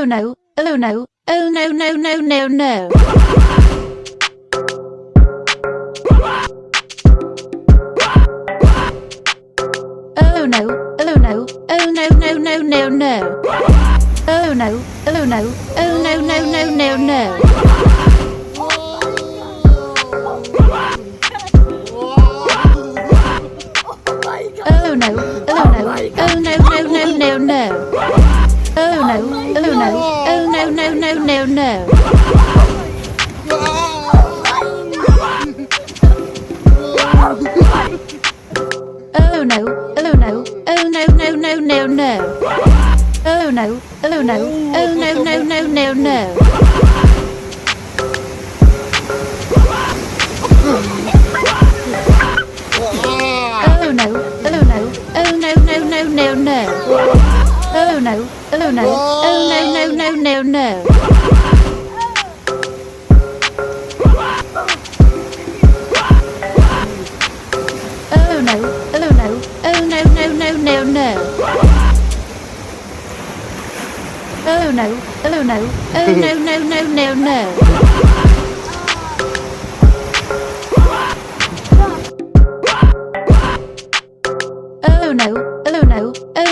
Oh no, oh no, oh no, no, no, no, no. Oh no, oh no, oh no, no, no, no, no. Oh no, oh no, oh no, no, no, no, no. Oh no, oh no, oh no, no, no, no, no. Oh no, oh no, oh no, no, no, no, no. Oh no, oh no, oh no, no, no, no, no. Oh no, oh no, oh no, no, no, no, no. Oh no, oh no, oh no, no, no, oh no. Oh no. Oh no no no no no. Oh no. Oh no. Oh no no no no no. Oh no. Oh no. Oh no no no no no. Oh no, oh no, oh